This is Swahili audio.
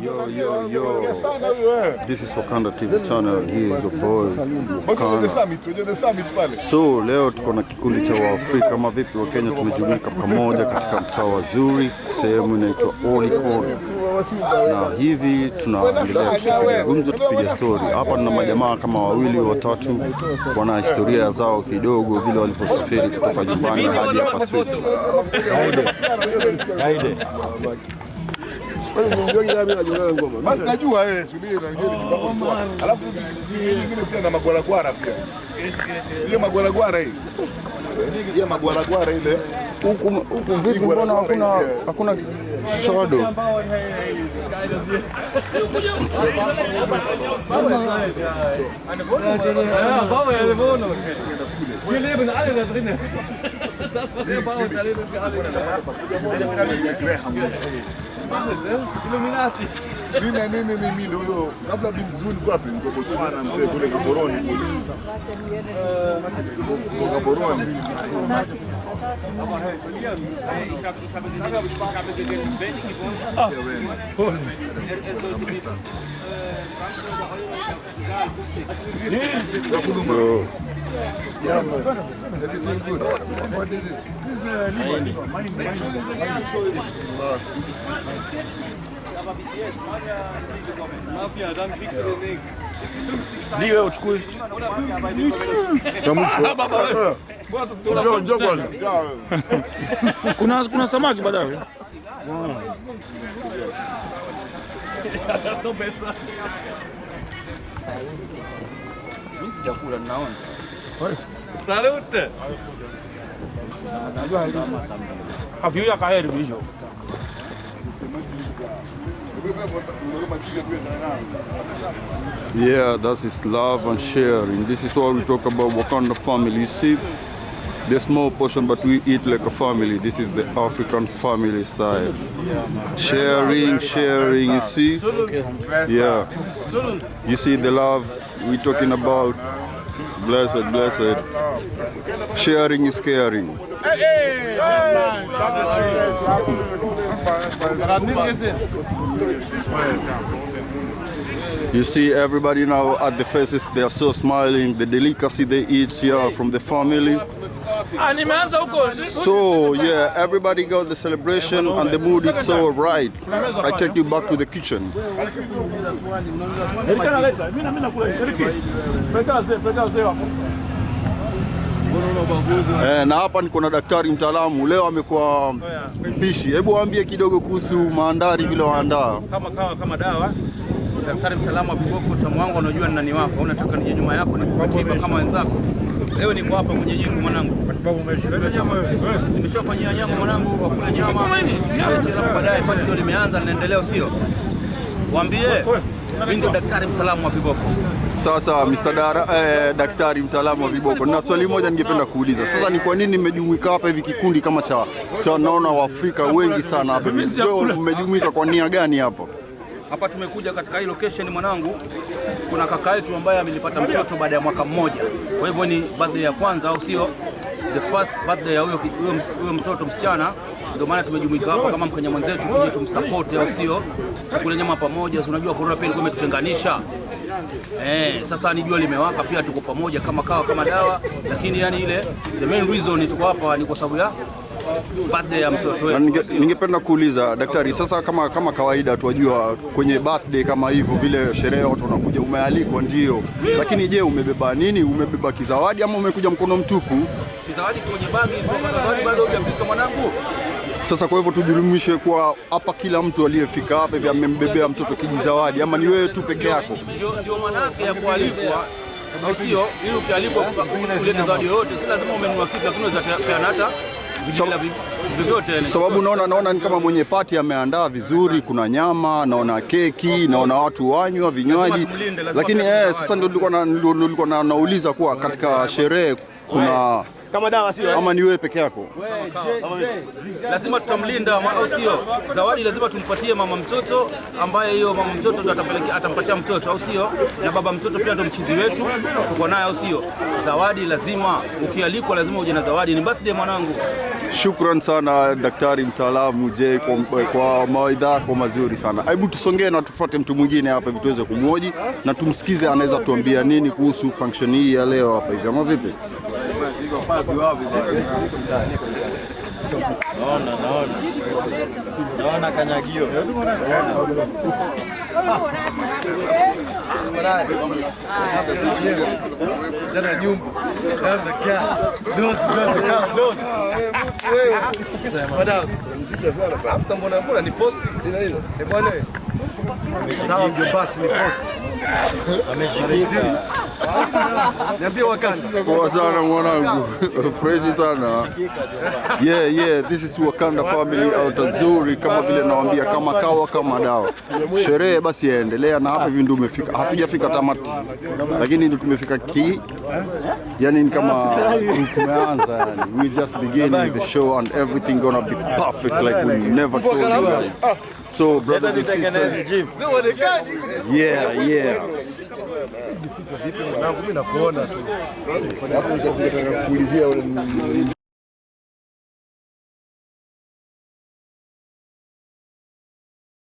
Yo, yo, yo. This is Wakanda TV channel. He is your boy Wakanda. So leo tuko na kikundi cha Waafrika kama vipi wa Kenya tumejumuika pamoja katika mtaa wa Zuri, sehemu inaitwa Olikon, na hivi tunaendelea tukipiga gumzo, tukipiga stori hapa. Nina majamaa kama wawili watatu, wana historia zao kidogo, vile walivyosafiri kutoka nyumbani hadi hapa Switzerland. Basi najua wewe subiri na. Alafu nyingine pia na magwaragwara pia. Ile magwaragwara hii. Ile magwaragwara ile. Huku huku vipi, mbona hakuna hakuna shodo? Wir leben alle da drinnen. Das, was wir bauen, da leben wir alle. Illuminati. Mimi ich habe ich habe ich habe ich habe Yeah, man. Everything é isso. is this? This is uh, Miami. Miami. Miami. Mafia, dann kriegst du den nix. Liga, eu descuido. Estamos juntos. Com nossa, com nossa máquina, badava. Elas não pensam. Não se de apura, não. Salute. Afyo ya kaheri bisho. Yeah, that is is love and sharing. This is what we talk about Wakanda family. You see, the small portion, but we eat like a family. This is the African family style. Sharing, sharing. You see, yeah. You see the love we're talking about. Blessed, blessed. Sharing is caring. You see everybody now at the faces, they are so smiling. The delicacy they eat here from the family. Ah, nimeanza huko. So yeah, everybody got the celebration and the mood is so right. I take you back to the kitchen. Eh, na hapa niko na daktari mtaalamu leo amekuwa mpishi. Hebu waambie kidogo kuhusu maandari vile waandaa. kama kawa kama dawa. Daktari mtaalamu wa viboko, utamu wangu unajua ni nani wako, unataka nije nyuma yako nikupatie kama wenzako. Leo niko hapa kwenye jingu mwanangu, nimeshafanyia nyama mwanangu, wakula nyama alafu baadaye pale ndio limeanza linaendelea, sio? waambie mimi ndio daktari mtaalamu wa viboko. Sawa sawa, Mr. Dara, eh, daktari mtaalamu wa viboko. Na swali moja ningependa kuuliza. Sasa ni kwa nini mmejumuika hapa hivi kikundi kama cha cha naona Waafrika wengi sana hapa. Mmejumuika kwa nia gani hapa? Hapa tumekuja katika hii location mwanangu, kuna kaka yetu ambaye amelipata mtoto baada ya mwaka mmoja. Kwa hivyo ni birthday ya kwanza, au sio? The first birthday ya huyo huyo mtoto msichana. Ndio maana tumejumuika hapa kama Mkenya mwenzetu, tuje tumsupport, au sio? Kule nyama pamoja, si unajua corona pia ilikuwa imetutenganisha. Eh, sasa ni jua limewaka, pia tuko pamoja kama kawa kama dawa, lakini yani ile the main reason tuko hapa ni kwa sababu ya birthday ya mtoto wetu. ninge- ningependa kuuliza daktari, sasa kama kama kawaida tuwajua kwenye birthday kama hivyo vile sherehe watu wanakuja, umealikwa ndio, lakini je, umebeba nini? Umebeba kizawadi ama umekuja mkono mtupu? Kizawadi kwenye bagi hizo, zawadi bado hujafika mwanangu. Sasa kwa hivyo tujulumishe kwa hapa, kila mtu aliyefika hapa hivi amembebea mtoto kijizawadi, ama ni wewe tu peke yako? ndio manake ya kualikwa au sio? Ili ukialikwa ulete zawadi yoyote, si lazima umenunua kitu, lakini unaweza peana hata Sababu naona naona ni kama mwenye pati ameandaa vizuri, kuna nyama, naona keki, naona watu wanywa vinywaji, lakini eh, sasa ndio nilikuwa na- nauliza kuwa katika sherehe kuna Kama dawa sio? ama ni wewe peke yako? lazima tutamlinda au sio? Zawadi lazima tumpatie mama mtoto, ambaye hiyo mama mtoto ndo atampatia mtoto, au sio? Na baba mtoto pia ndo mchizi wetu, tuko naye, au sio? Zawadi lazima, ukialikwa lazima uje na zawadi. Ni birthday mwanangu, Shukran sana daktari mtaalamu je kwa, kwa mawaidha yako mazuri sana. Hebu tusongee na tufuate mtu mwingine hapa hivi tuweze kumwoji na tumsikize anaweza tuambia nini kuhusu function hii ya leo hapa hivi, ama vipi? Naona, naona. Naona kanyagio. Mbona mbona ni posti? Ina hilo? Eh bwana. Sawa ndio ni ni post. Niambie wakanda. Poa sana mwanangu, Fresh sana. Yeah, yeah, this is Wakanda family out Zuri, kama vile nawaambia, kama kawa kama dawa. Sherehe basi yaendelea, na hapa hivi ndio umefika, hatujafika tamati, lakini ndio tumefika ki, yani ni kama tumeanza, yani we just beginning the show and everything gonna be perfect like we never told you guys. So brothers and sisters, yeah, yeah. Mimi nakuona tu. Hapo nitakuja kuulizia ule